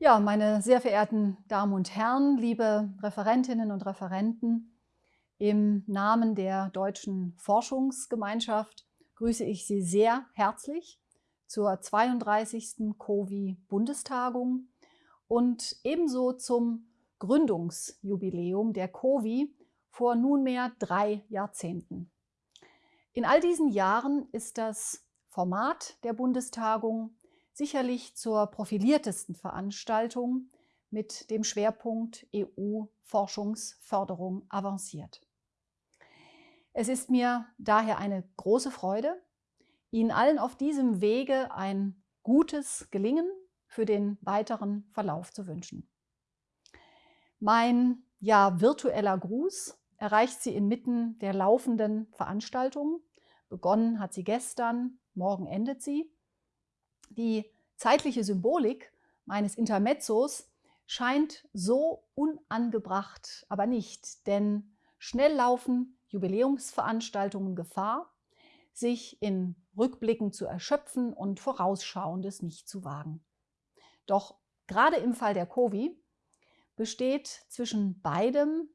Ja, meine sehr verehrten Damen und Herren, liebe Referentinnen und Referenten, im Namen der Deutschen Forschungsgemeinschaft grüße ich Sie sehr herzlich zur 32. COVI-Bundestagung und ebenso zum Gründungsjubiläum der COVI vor nunmehr drei Jahrzehnten. In all diesen Jahren ist das Format der Bundestagung sicherlich zur profiliertesten Veranstaltung mit dem Schwerpunkt EU-Forschungsförderung avanciert. Es ist mir daher eine große Freude, Ihnen allen auf diesem Wege ein gutes Gelingen für den weiteren Verlauf zu wünschen. Mein ja virtueller Gruß erreicht Sie inmitten der laufenden Veranstaltung. Begonnen hat sie gestern, morgen endet sie. Die zeitliche Symbolik meines Intermezzos scheint so unangebracht, aber nicht, denn schnell laufen Jubiläumsveranstaltungen Gefahr, sich in Rückblicken zu erschöpfen und Vorausschauendes nicht zu wagen. Doch gerade im Fall der COVI besteht zwischen beidem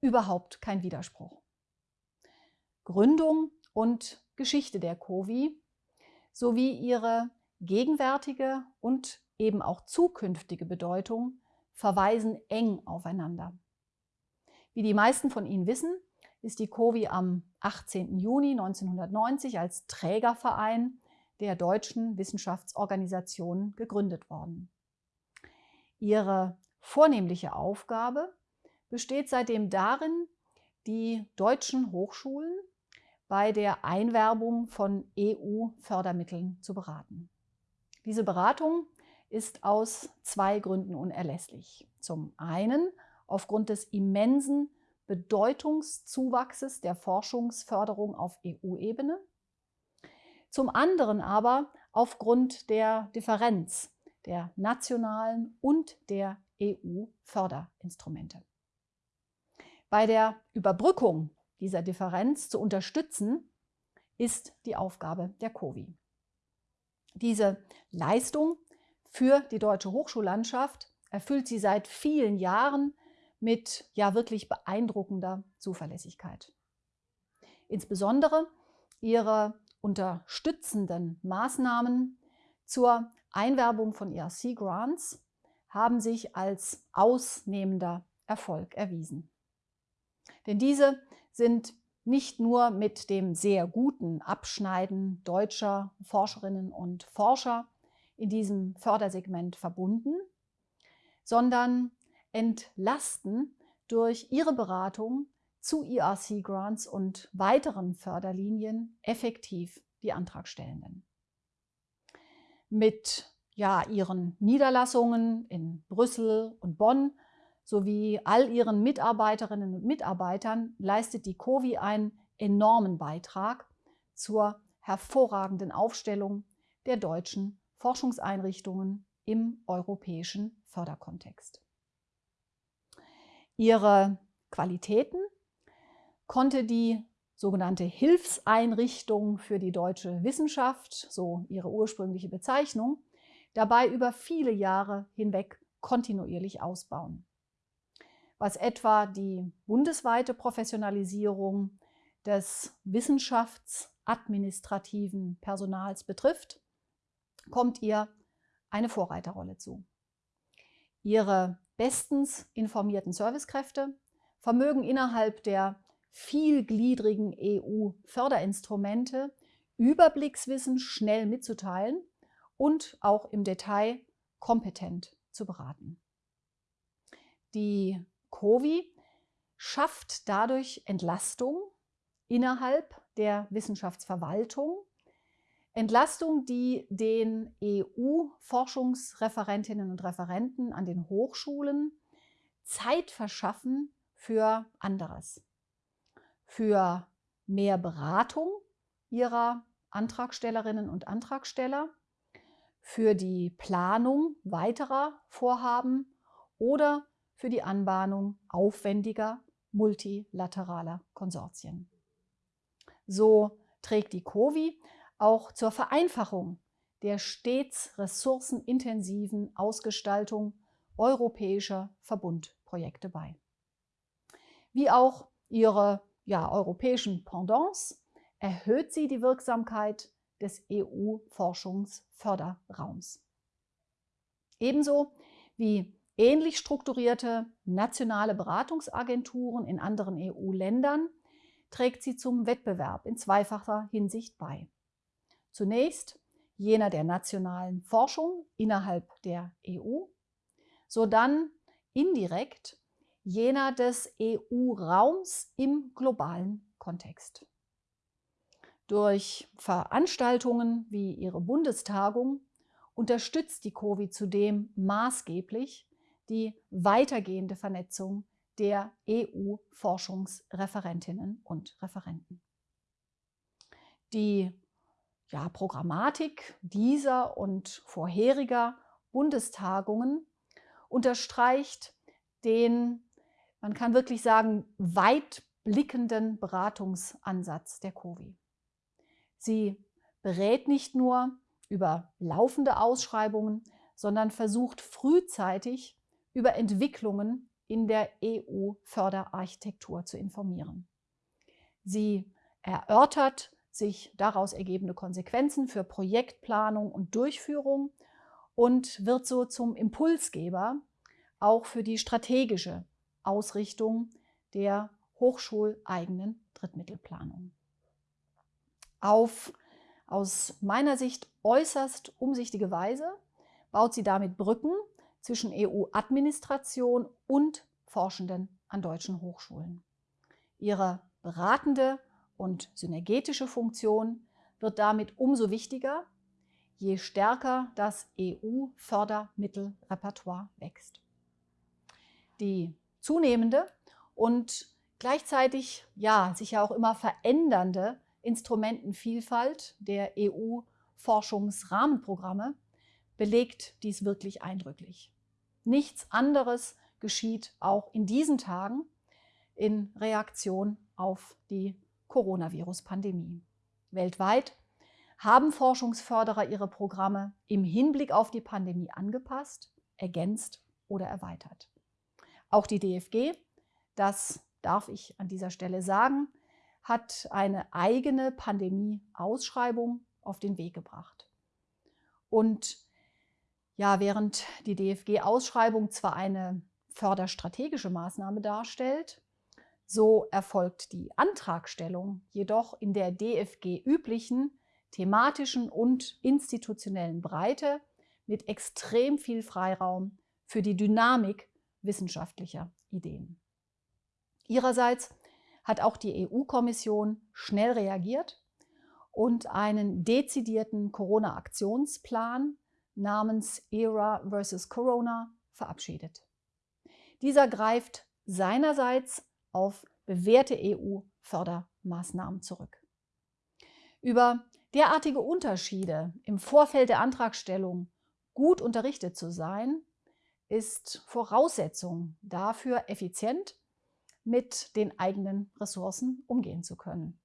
überhaupt kein Widerspruch. Gründung und Geschichte der COVI sowie ihre gegenwärtige und eben auch zukünftige Bedeutung verweisen eng aufeinander. Wie die meisten von Ihnen wissen, ist die COVI am 18. Juni 1990 als Trägerverein der deutschen Wissenschaftsorganisationen gegründet worden. Ihre vornehmliche Aufgabe besteht seitdem darin, die deutschen Hochschulen bei der Einwerbung von EU-Fördermitteln zu beraten. Diese Beratung ist aus zwei Gründen unerlässlich. Zum einen aufgrund des immensen Bedeutungszuwachses der Forschungsförderung auf EU-Ebene, zum anderen aber aufgrund der Differenz der nationalen und der EU-Förderinstrumente. Bei der Überbrückung dieser Differenz zu unterstützen, ist die Aufgabe der COVI. Diese Leistung für die deutsche Hochschullandschaft erfüllt sie seit vielen Jahren mit ja wirklich beeindruckender Zuverlässigkeit. Insbesondere ihre unterstützenden Maßnahmen zur Einwerbung von ERC-Grants haben sich als ausnehmender Erfolg erwiesen. Denn diese sind nicht nur mit dem sehr guten Abschneiden deutscher Forscherinnen und Forscher in diesem Fördersegment verbunden, sondern entlasten durch ihre Beratung zu ERC-Grants und weiteren Förderlinien effektiv die Antragstellenden. Mit ja, ihren Niederlassungen in Brüssel und Bonn sowie all ihren Mitarbeiterinnen und Mitarbeitern leistet die COVI einen enormen Beitrag zur hervorragenden Aufstellung der deutschen Forschungseinrichtungen im europäischen Förderkontext. Ihre Qualitäten konnte die sogenannte Hilfseinrichtung für die deutsche Wissenschaft, so ihre ursprüngliche Bezeichnung, dabei über viele Jahre hinweg kontinuierlich ausbauen was etwa die bundesweite Professionalisierung des wissenschaftsadministrativen Personals betrifft, kommt ihr eine Vorreiterrolle zu. Ihre bestens informierten Servicekräfte vermögen innerhalb der vielgliedrigen EU-Förderinstrumente Überblickswissen schnell mitzuteilen und auch im Detail kompetent zu beraten. Die COVI schafft dadurch Entlastung innerhalb der Wissenschaftsverwaltung, Entlastung, die den EU-Forschungsreferentinnen und Referenten an den Hochschulen Zeit verschaffen für anderes, für mehr Beratung ihrer Antragstellerinnen und Antragsteller, für die Planung weiterer Vorhaben oder für die Anbahnung aufwendiger multilateraler Konsortien. So trägt die COVI auch zur Vereinfachung der stets ressourcenintensiven Ausgestaltung europäischer Verbundprojekte bei. Wie auch ihre ja, europäischen Pendants erhöht sie die Wirksamkeit des EU-Forschungsförderraums. Ebenso wie ähnlich strukturierte nationale Beratungsagenturen in anderen EU-Ländern trägt sie zum Wettbewerb in zweifacher Hinsicht bei. Zunächst jener der nationalen Forschung innerhalb der EU, sodann indirekt jener des EU-Raums im globalen Kontext. Durch Veranstaltungen wie ihre Bundestagung unterstützt die COVI zudem maßgeblich die weitergehende Vernetzung der EU-Forschungsreferentinnen und Referenten. Die ja, Programmatik dieser und vorheriger Bundestagungen unterstreicht den, man kann wirklich sagen, weitblickenden Beratungsansatz der COVI. Sie berät nicht nur über laufende Ausschreibungen, sondern versucht frühzeitig über Entwicklungen in der EU-Förderarchitektur zu informieren. Sie erörtert sich daraus ergebende Konsequenzen für Projektplanung und Durchführung und wird so zum Impulsgeber auch für die strategische Ausrichtung der hochschuleigenen Drittmittelplanung. Auf aus meiner Sicht äußerst umsichtige Weise baut sie damit Brücken zwischen EU-Administration und Forschenden an deutschen Hochschulen. Ihre beratende und synergetische Funktion wird damit umso wichtiger, je stärker das EU-Fördermittelrepertoire wächst. Die zunehmende und gleichzeitig ja sich ja auch immer verändernde Instrumentenvielfalt der EU-Forschungsrahmenprogramme belegt dies wirklich eindrücklich. Nichts anderes geschieht auch in diesen Tagen in Reaktion auf die Coronavirus-Pandemie. Weltweit haben Forschungsförderer ihre Programme im Hinblick auf die Pandemie angepasst, ergänzt oder erweitert. Auch die DFG, das darf ich an dieser Stelle sagen, hat eine eigene Pandemie-Ausschreibung auf den Weg gebracht. Und ja, während die DFG-Ausschreibung zwar eine förderstrategische Maßnahme darstellt, so erfolgt die Antragstellung jedoch in der DFG üblichen thematischen und institutionellen Breite mit extrem viel Freiraum für die Dynamik wissenschaftlicher Ideen. Ihrerseits hat auch die EU-Kommission schnell reagiert und einen dezidierten Corona-Aktionsplan namens ERA vs. Corona verabschiedet. Dieser greift seinerseits auf bewährte EU-Fördermaßnahmen zurück. Über derartige Unterschiede im Vorfeld der Antragstellung gut unterrichtet zu sein, ist Voraussetzung dafür, effizient mit den eigenen Ressourcen umgehen zu können.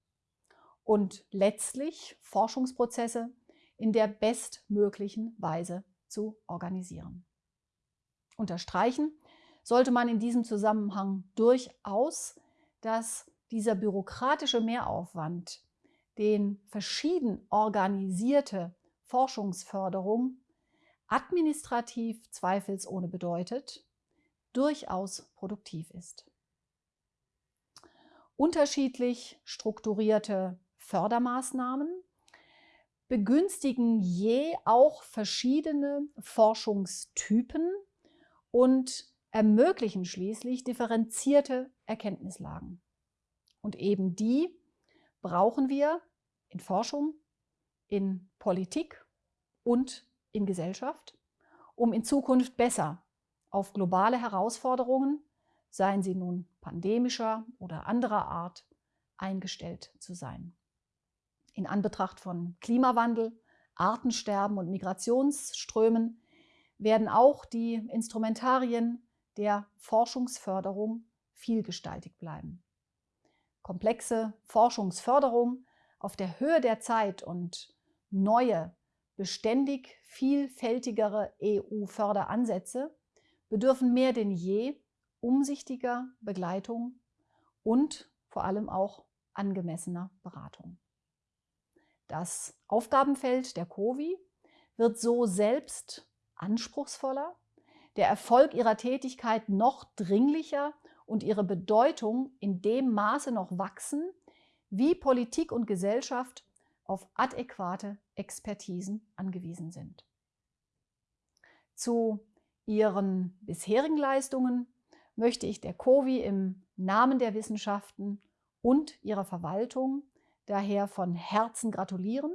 Und letztlich Forschungsprozesse in der bestmöglichen Weise zu organisieren. Unterstreichen sollte man in diesem Zusammenhang durchaus, dass dieser bürokratische Mehraufwand, den verschieden organisierte Forschungsförderung administrativ zweifelsohne bedeutet, durchaus produktiv ist. Unterschiedlich strukturierte Fördermaßnahmen begünstigen je auch verschiedene Forschungstypen und ermöglichen schließlich differenzierte Erkenntnislagen. Und eben die brauchen wir in Forschung, in Politik und in Gesellschaft, um in Zukunft besser auf globale Herausforderungen seien sie nun pandemischer oder anderer Art, eingestellt zu sein. In Anbetracht von Klimawandel, Artensterben und Migrationsströmen werden auch die Instrumentarien der Forschungsförderung vielgestaltig bleiben. Komplexe Forschungsförderung auf der Höhe der Zeit und neue beständig vielfältigere EU-Förderansätze bedürfen mehr denn je umsichtiger Begleitung und vor allem auch angemessener Beratung. Das Aufgabenfeld der COVI wird so selbst anspruchsvoller, der Erfolg ihrer Tätigkeit noch dringlicher und ihre Bedeutung in dem Maße noch wachsen, wie Politik und Gesellschaft auf adäquate Expertisen angewiesen sind. Zu ihren bisherigen Leistungen möchte ich der COVI im Namen der Wissenschaften und ihrer Verwaltung daher von Herzen gratulieren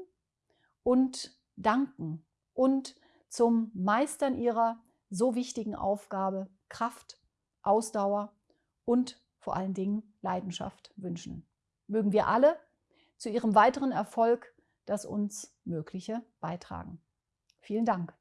und danken und zum Meistern ihrer so wichtigen Aufgabe Kraft, Ausdauer und vor allen Dingen Leidenschaft wünschen. Mögen wir alle zu ihrem weiteren Erfolg das uns Mögliche beitragen. Vielen Dank.